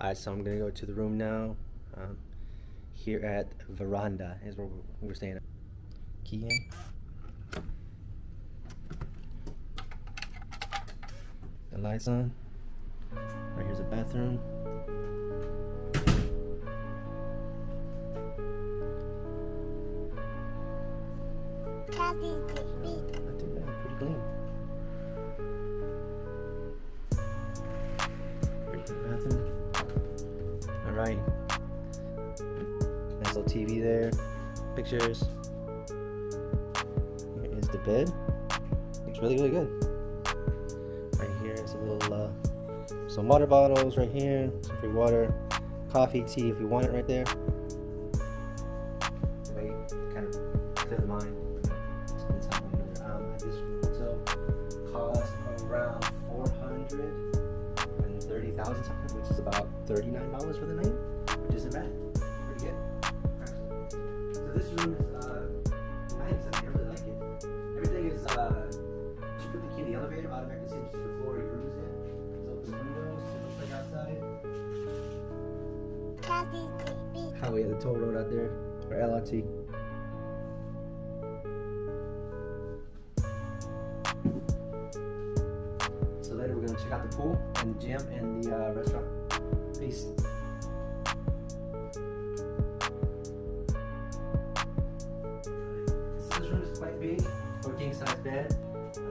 Alright, so I'm gonna go to the room now. Um, here at Veranda is where we're staying. Key in. The lights on. Right here's the bathroom. Kathy's TV there. Pictures. Here is the bed. Looks really, really good. Right here is a little, uh, some water bottles right here. Some free water. Coffee, tea if you want it right there. Wait, kind of clear the mind. Um, this hotel cost around four hundred and thirty thousand something, which is about thirty-nine dollars for the night, uh. You put the key in the elevator, automatically sends to the floor your room is in. So the windows, it looks like outside. Kathy's baby. Highway, the toll road out there, or LRT. So later we're gonna check out the pool and the gym and the uh, restaurant. Peace. King bed.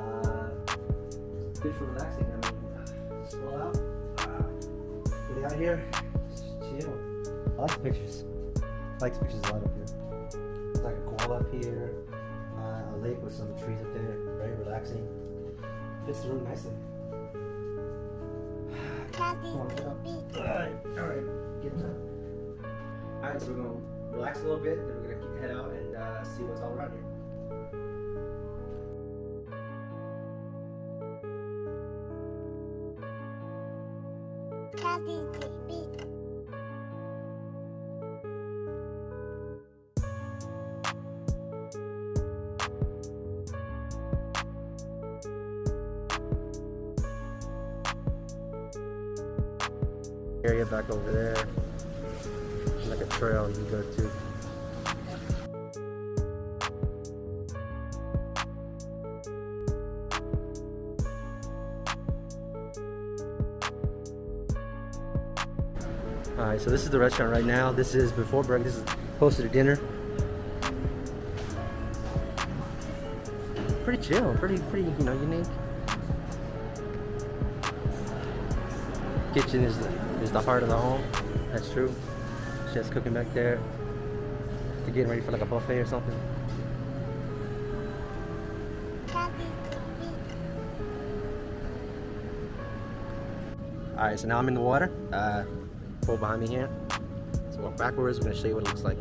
Uh, it's good for relaxing. I mean, uh, just roll out. Uh, get out here, just chill. I like the pictures. I like the pictures a lot up here. It's like a koala up here, uh, a lake with some trees up there. Very relaxing. Fits the room nicely. Kathy's Come get up. baby. Alright, alright. Get up. Alright, so we're gonna relax a little bit, then we're gonna head out and uh, see what's all around here. Area back over there. Like a trail you can go to. So this is the restaurant right now. This is before breakfast. This is closer to dinner. Pretty chill, pretty, pretty, you know, unique. Kitchen is the, is the heart of the home. That's true. Chef's cooking back there. They're getting ready for like a buffet or something. Alright, so now I'm in the water. Uh, pool behind me here. So walk backwards. We're gonna show you what it looks like.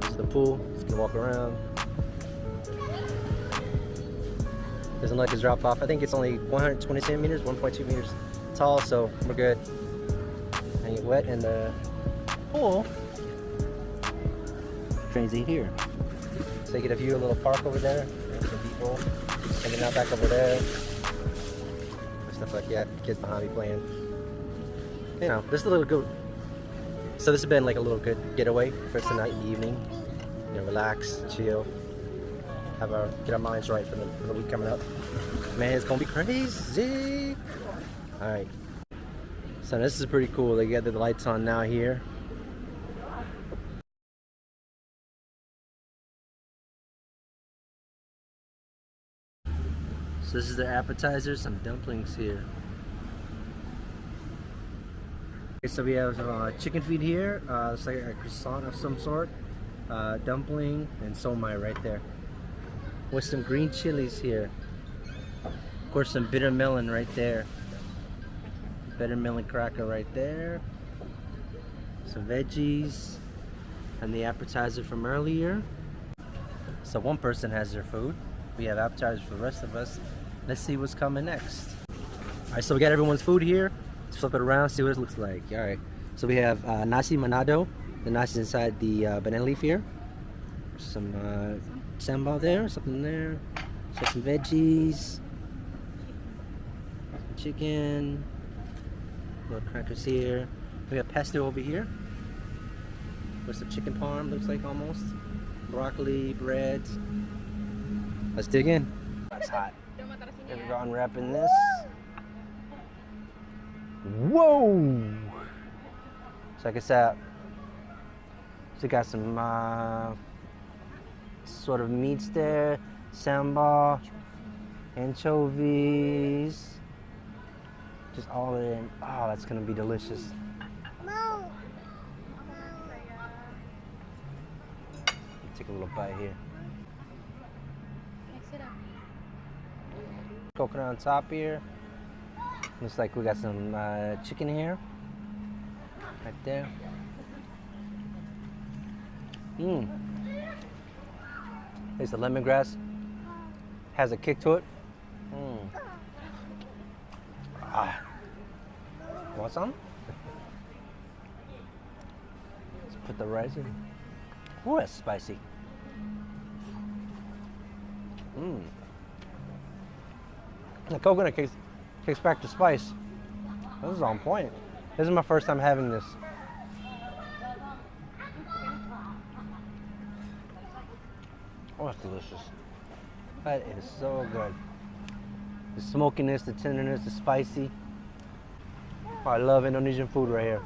This is the pool. Just gonna walk around. Doesn't like it's drop off. I think it's only 127 meters, 1.2 meters tall, so we're good. And get wet in the pool. Trains in here. So you get a view of a little park over there. Some people hanging out back over there stuff like that. Kids behind me playing. You know, this is a little good. So this has been like a little good getaway for tonight the evening. You know, relax, chill, have our get our minds right for the for the week coming up. Man, it's gonna be crazy. All right. So this is pretty cool. They got the lights on now here. So this is their appetizer, some dumplings here. Okay, so we have uh, chicken feet here. Uh, it's like a croissant of some sort. Uh, dumpling and somai right there. With some green chilies here. Of course, some bitter melon right there. Bitter melon cracker right there. Some veggies. And the appetizer from earlier. So one person has their food. We have appetizers for the rest of us. Let's see what's coming next. All right, so we got everyone's food here. Let's flip it around, see what it looks like. All right, so we have uh, nasi manado. The nasi's inside the uh, banana leaf here. Some uh, sambal there, something there. So some veggies, chicken, Little crackers here. We have pesto over here. With some chicken parm, looks like almost. Broccoli, bread. Let's dig in. That's hot. Gonna go unwrapping this. Whoa! Check this out. So got some uh, sort of meats there, sambal, anchovies, just all in. Oh, that's gonna be delicious. Take a little bite here. Coconut on top here. Looks like we got some uh, chicken here. Right there. Mmm. There's the lemongrass. Has a kick to it. Mmm. Ah. Want some? Let's put the rice in. Ooh, that's spicy. Mmm. The coconut kicks, kicks back the spice. This is on point. This is my first time having this. Oh, it's delicious. That is so good. The smokiness, the tenderness, the spicy. Oh, I love Indonesian food right here.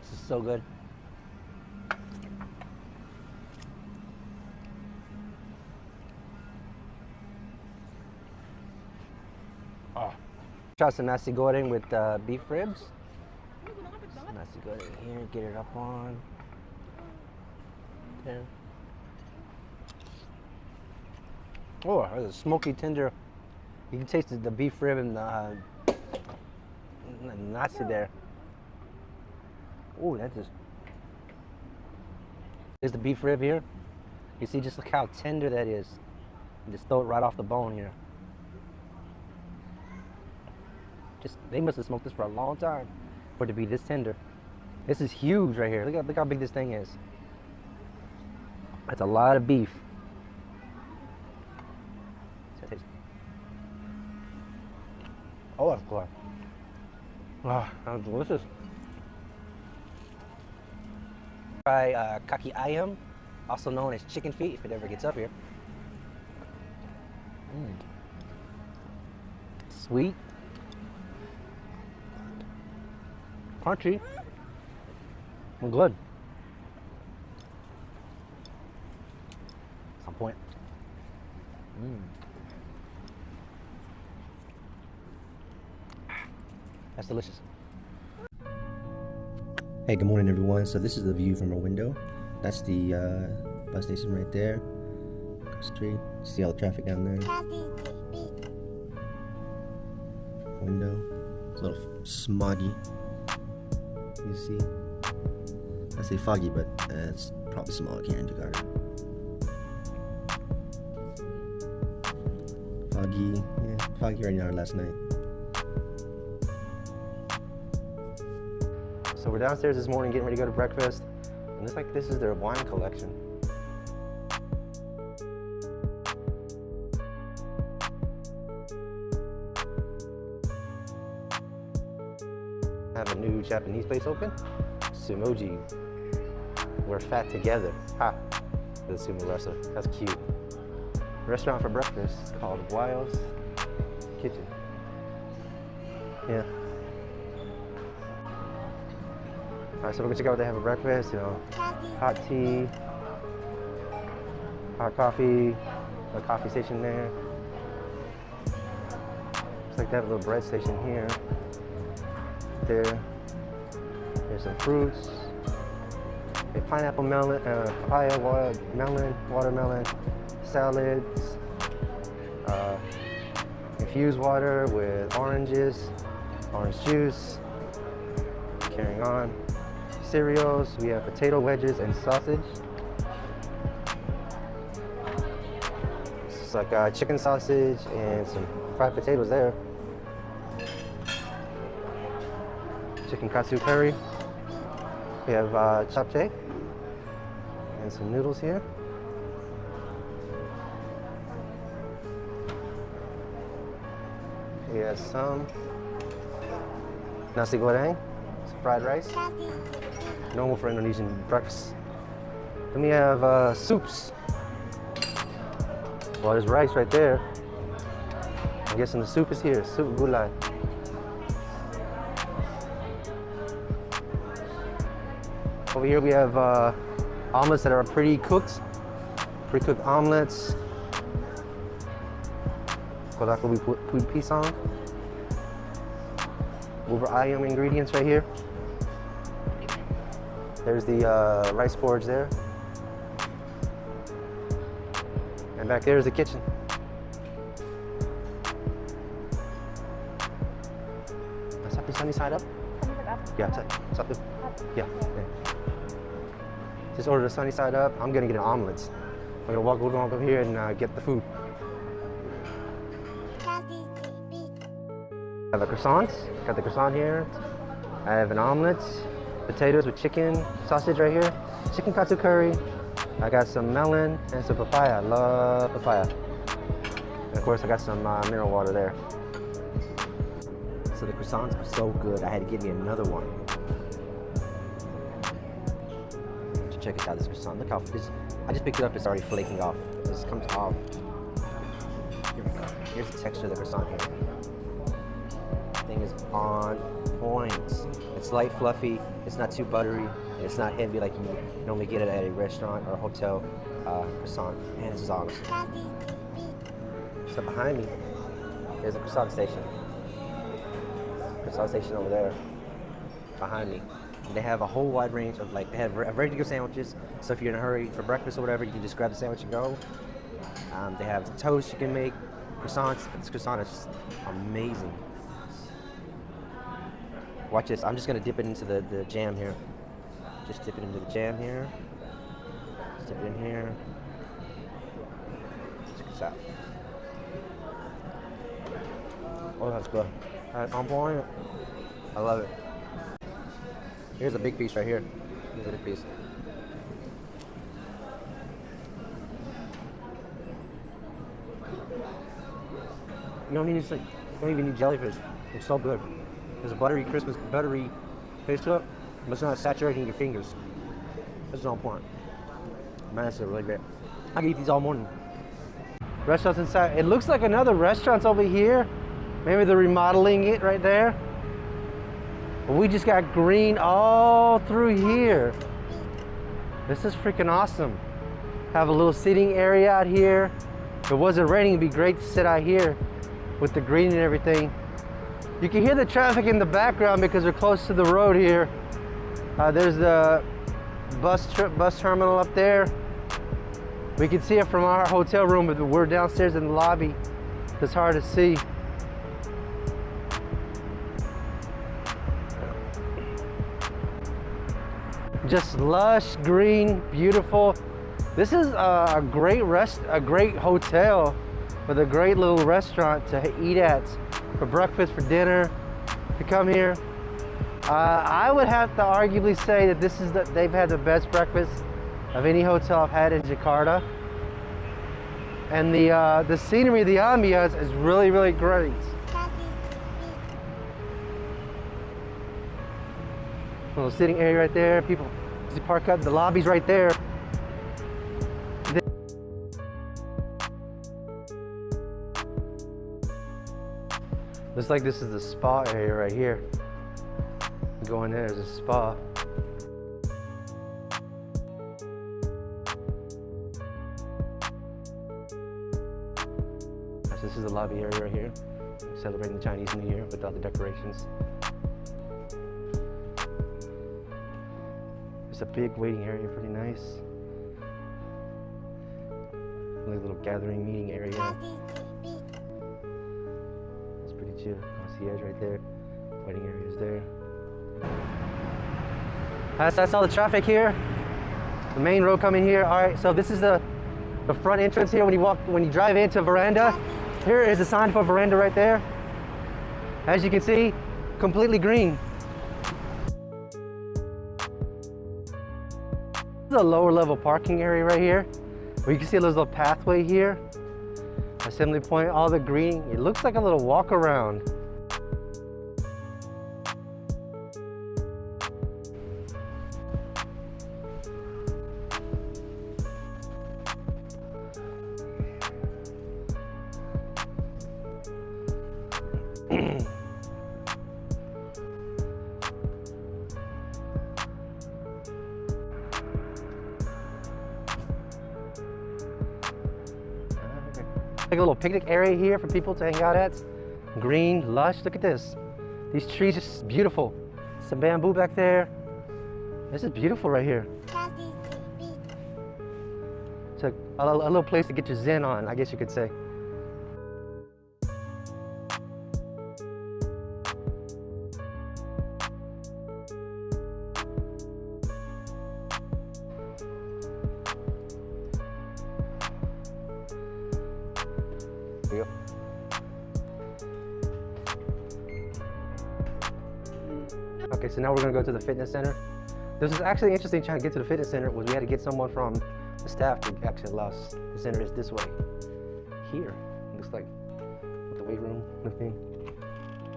This is so good. Oh. Try some nasi goreng with uh, beef ribs. Some nasi goreng here, get it up on. There. Oh, there's a smoky tender. You can taste the, beef rib and the, uh, nasi there. Oh, that just. There's the beef rib here. You see, just look how tender that is. You just throw it right off the bone here. They must have smoked this for a long time for it to be this tender. This is huge right here. Look how, look how big this thing is. That's a lot of beef. Oh, that's good. Ah, that's delicious. Try uh, kaki ayam, also known as chicken feet, if it ever gets up here. Mm. Sweet, crunchy, and good. Some point. Mm. That's delicious. Hey, good morning, everyone. So this is the view from our window. That's the uh, bus station right there. Street. See all the traffic down there. Window. It's a little smoggy. You see? I say foggy, but uh, it's probably smog here in Jakarta. Foggy, yeah, foggy right now last night. So we're downstairs this morning getting ready to go to breakfast, and it's like this is their wine collection. Japanese place open. Sumoji. We're fat together. Ha. The sumo wrestler. That's cute. Restaurant for breakfast called Wild's Kitchen. Yeah. Alright, so we're gonna check out what they have for breakfast, you know. Hot tea, hot coffee, a coffee station there. Looks like they have a little bread station here there. There's some fruits. A pineapple melon, uh, papaya, water, melon, watermelon, salads, uh, infused water with oranges, orange juice. Carrying on. Cereals, we have potato wedges and sausage. It's like uh, chicken sausage and some fried potatoes there. chicken katsu curry. We have uh, japchae and some noodles here. We have some Nasi goreng, some fried rice, normal for Indonesian breakfast. Then we have uh, soups. Well, there's rice right there. I'm guessing the soup is here. Soup gulai. Over here we have uh, omelets that are pretty cooked, Pre-cooked omelets. Kodako we put food pisang. Over ayam ingredients right here. There's the uh, rice porridge there. And back there is the kitchen. Satu sunny side up? Yeah, satu. Yeah. yeah. Just order the sunny side up. I'm gonna get an omelet. I'm gonna walk, walk over here and uh, get the food. I have a croissant. Got the croissant here. I have an omelet, potatoes with chicken, sausage right here, chicken katsu curry. I got some melon and some papaya. I love papaya. And of course, I got some uh, mineral water there. So the croissants are so good. I had to get me another one. Check it out. This croissant. Look how this. I just picked it up. It's already flaking off. This comes off. Here we go. Here's the texture of the croissant here thing is on point. It's light, fluffy. It's not too buttery. It's not heavy like you normally get it at a restaurant or a hotel uh, croissant. Man, this is awesome. So behind me, there's a croissant station. Croissant station over there, behind me. They have a whole wide range of like they have re- ready to go sandwiches. So if you're in a hurry for breakfast or whatever, you can just grab the sandwich and go. Um, they have toast you can make, croissants. This croissant is just amazing. Watch this. I'm just gonna dip it into the, the jam here. Just dip it into the jam here. Just dip it in here. Check this out. Oh, that's good. Point. I love it. Here's a big piece right here. Here's a big piece. You don't need you don't even need jellyfish. It's so good. There's a buttery Christmas buttery to it, but it's not saturating your fingers. Is on point. Man, is really great. I can eat these all morning. Restaurants inside. It looks like another restaurant's over here. Maybe they're remodeling it right there. We just got green all through here. This is freaking awesome. Have a little seating area out here. If it wasn't raining, it'd be great to sit out here with the green and everything. You can hear the traffic in the background because we're close to the road here. Uh, there's the bus tri- bus terminal up there. We can see it from our hotel room, but we're downstairs in the lobby. It's hard to see. Just lush, green, beautiful. This is a, great rest, a great hotel with a great little restaurant to eat at for breakfast, for dinner, to come here. Uh, I would have to arguably say that this is the, they've had the best breakfast of any hotel I've had in Jakarta. And the uh, the scenery, the ambiance is really, really great. Little sitting area right there. People park up. The lobby's right there. Looks like this is the spa area right here. Going in there, there's a spa. This is the lobby area right here. Celebrating the Chinese New Year with all the decorations. There's a big waiting area, pretty nice. Like a little gathering meeting area. It's pretty chill. Concierge right there. Waiting area is there. That's, that's all the traffic here. The main road coming here. All right, so this is the the front entrance here when you walk when you drive into veranda. Here is a sign for veranda right there. As you can see, completely green. This is a lower level parking area right here. You can see a little pathway here. Assembly point, all the green. It looks like a little walk around. Like a little picnic area here for people to hang out at. Green, lush. Look at this. These trees are beautiful. Some bamboo back there. This is beautiful right here. It's a, a little place to get your zen on, I guess you could say. Okay, so now we're gonna go to the fitness center. This was actually interesting trying to get to the fitness center was we had to get someone from the staff to actually allow us. The center is this way. Here. It looks like the weight room lifting.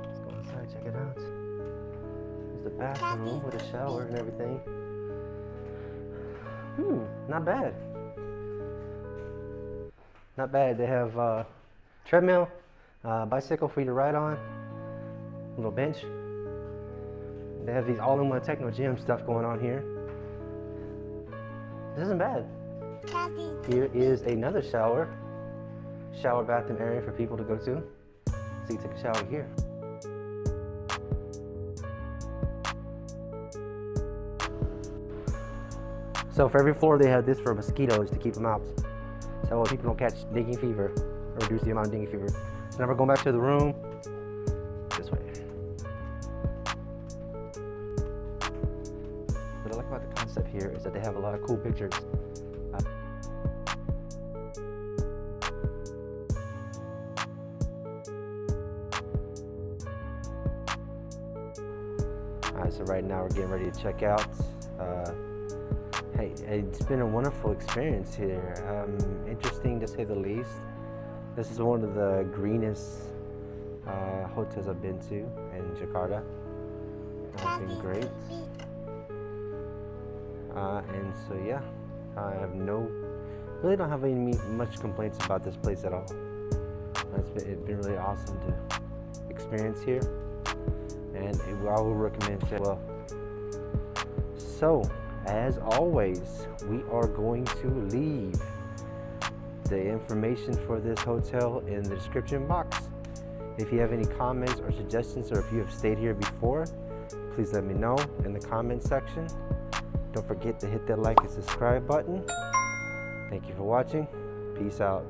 Let's go inside, check it out. There's the bathroom with a shower and everything. Hmm, not bad. Not bad. They have uh, treadmill, uh, bicycle for you to ride on, little bench. They have these all-in-one Technogym stuff going on here. This isn't bad. Here is another shower, shower bathroom area for people to go to. So you take a shower here. So for every floor they have this for mosquitoes to keep them out. So people don't catch dengue fever or reduce the amount of dengue fever. So now we're going back to the room. Cool pictures. Uh, All right, so right now we're getting ready to check out. Uh, hey, it's been a wonderful experience here. Um, interesting to say the least. This is one of the greenest uh, hotels I've been to in Jakarta. It's been great. Uh, and so yeah, I have no, really don't have any much complaints about this place at all. It's been, it's been really awesome to experience here, and I will recommend it well. So, as always, we are going to leave the information for this hotel in the description box. If you have any comments or suggestions, or if you have stayed here before, please let me know in the comment section. Don't forget to hit that like and subscribe button. Thank you for watching. Peace out.